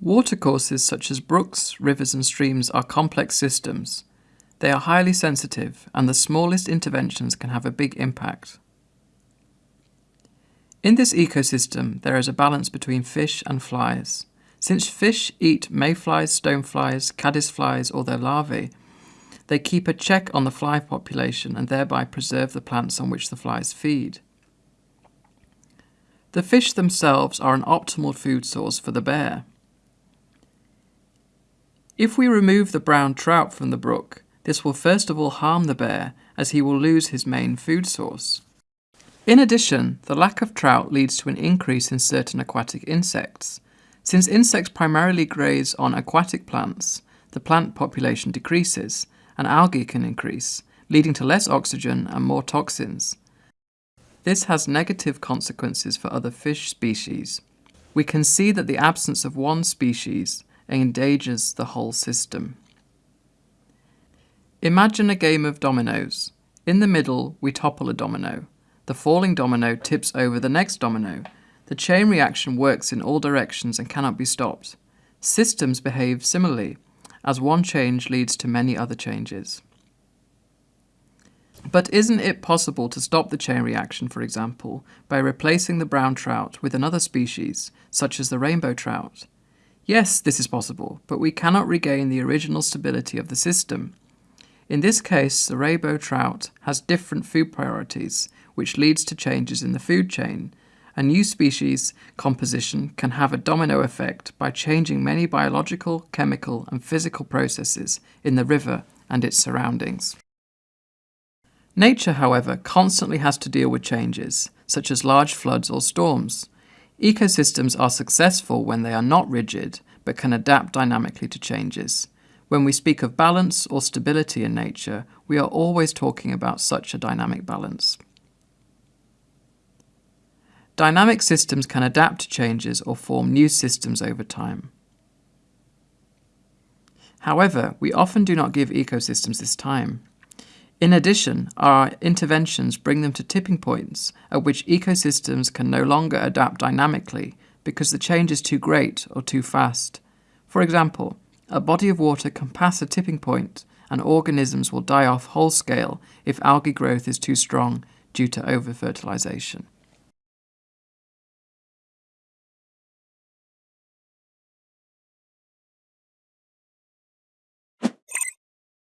Watercourses such as brooks, rivers and streams are complex systems. They are highly sensitive and the smallest interventions can have a big impact. In this ecosystem, there is a balance between fish and flies. Since fish eat mayflies, stoneflies, caddisflies or their larvae, they keep a check on the fly population and thereby preserve the plants on which the flies feed. The fish themselves are an optimal food source for the bear. If we remove the brown trout from the brook, this will first of all harm the bear as he will lose his main food source. In addition, the lack of trout leads to an increase in certain aquatic insects. Since insects primarily graze on aquatic plants, the plant population decreases and algae can increase, leading to less oxygen and more toxins. This has negative consequences for other fish species. We can see that the absence of one species endangers the whole system. Imagine a game of dominoes. In the middle, we topple a domino. The falling domino tips over the next domino. The chain reaction works in all directions and cannot be stopped. Systems behave similarly, as one change leads to many other changes. But isn't it possible to stop the chain reaction, for example, by replacing the brown trout with another species, such as the rainbow trout? Yes, this is possible, but we cannot regain the original stability of the system. In this case, the rainbow trout has different food priorities, which leads to changes in the food chain. A new species composition can have a domino effect by changing many biological, chemical and physical processes in the river and its surroundings. Nature, however, constantly has to deal with changes, such as large floods or storms. Ecosystems are successful when they are not rigid, but can adapt dynamically to changes. When we speak of balance or stability in nature, we are always talking about such a dynamic balance. Dynamic systems can adapt to changes or form new systems over time. However, we often do not give ecosystems this time. In addition, our interventions bring them to tipping points at which ecosystems can no longer adapt dynamically because the change is too great or too fast. For example, a body of water can pass a tipping point and organisms will die off whole scale if algae growth is too strong due to over-fertilization.